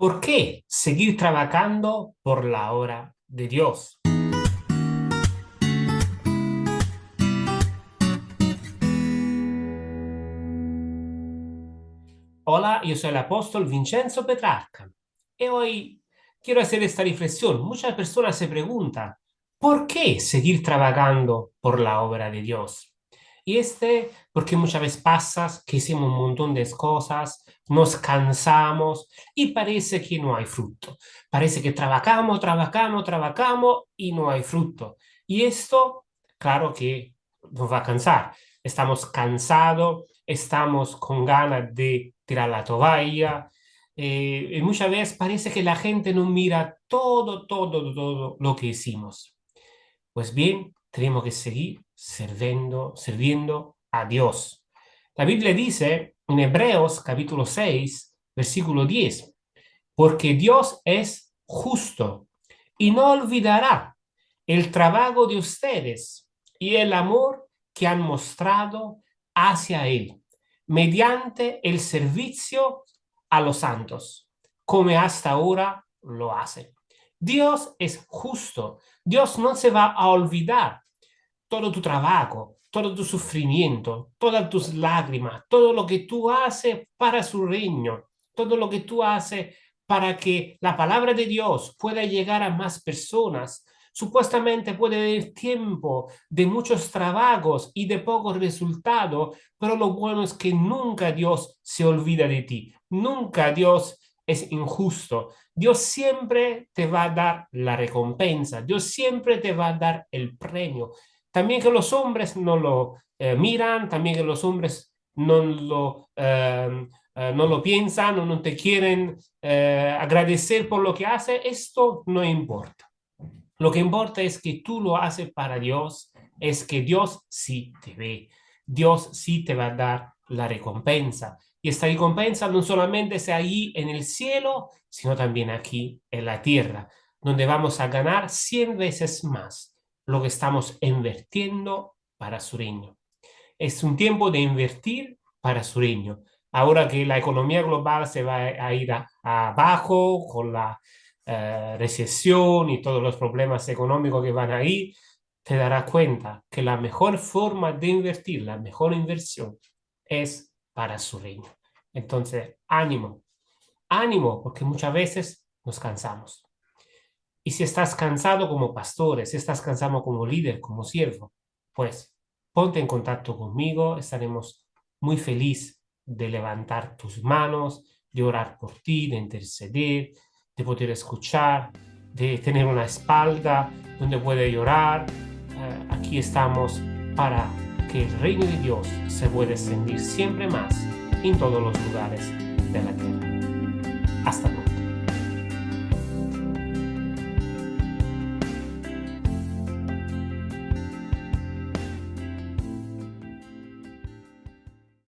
¿Por qué seguir trabajando por la obra de Dios? Hola, yo soy el apóstol Vincenzo Petrarca y hoy quiero hacer esta reflexión. Muchas personas se preguntan, ¿por qué seguir trabajando por la obra de Dios? Y este, porque muchas veces pasa que hicimos un montón de cosas, nos cansamos y parece que no hay fruto. Parece que trabajamos, trabajamos, trabajamos y no hay fruto. Y esto, claro que nos va a cansar. Estamos cansados, estamos con ganas de tirar la toalla. Eh, y muchas veces parece que la gente no mira todo, todo, todo lo que hicimos. Pues bien, tenemos que seguir sirviendo, sirviendo a Dios. La Biblia dice en Hebreos capítulo 6, versículo 10, porque Dios es justo y no olvidará el trabajo de ustedes y el amor que han mostrado hacia Él, mediante el servicio a los santos, como hasta ahora lo hace. Dios es justo. Dios no se va a olvidar todo tu trabajo, todo tu sufrimiento, todas tus lágrimas, todo lo que tú haces para su reino, todo lo que tú haces para que la palabra de Dios pueda llegar a más personas. Supuestamente puede haber tiempo de muchos trabajos y de pocos resultados, pero lo bueno es que nunca Dios se olvida de ti. Nunca Dios es injusto. Dios siempre te va a dar la recompensa. Dios siempre te va a dar el premio. También que los hombres no lo eh, miran, también que los hombres no lo, em, eh, no lo piensan o no te quieren eh, agradecer por lo que hace, esto no importa. Lo que importa es que tú lo haces para Dios, es que Dios sí te ve, Dios sí te va a dar la recompensa. Y esta recompensa no solamente es ahí en el cielo, sino también aquí en la tierra, donde vamos a ganar 100 veces más lo que estamos invirtiendo para su reino. Es un tiempo de invertir para su reino. Ahora que la economía global se va a ir abajo con la eh, recesión y todos los problemas económicos que van ahí, te darás cuenta que la mejor forma de invertir, la mejor inversión es para su reino. Entonces, ánimo, ánimo, porque muchas veces nos cansamos. Y si estás cansado como pastor, si estás cansado como líder, como siervo, pues ponte en contacto conmigo, estaremos muy felices de levantar tus manos, de orar por ti, de interceder, de poder escuchar, de tener una espalda donde puede llorar. Eh, aquí estamos para que el reino de Dios se pueda extender siempre más en todos los lugares de la tierra. Hasta.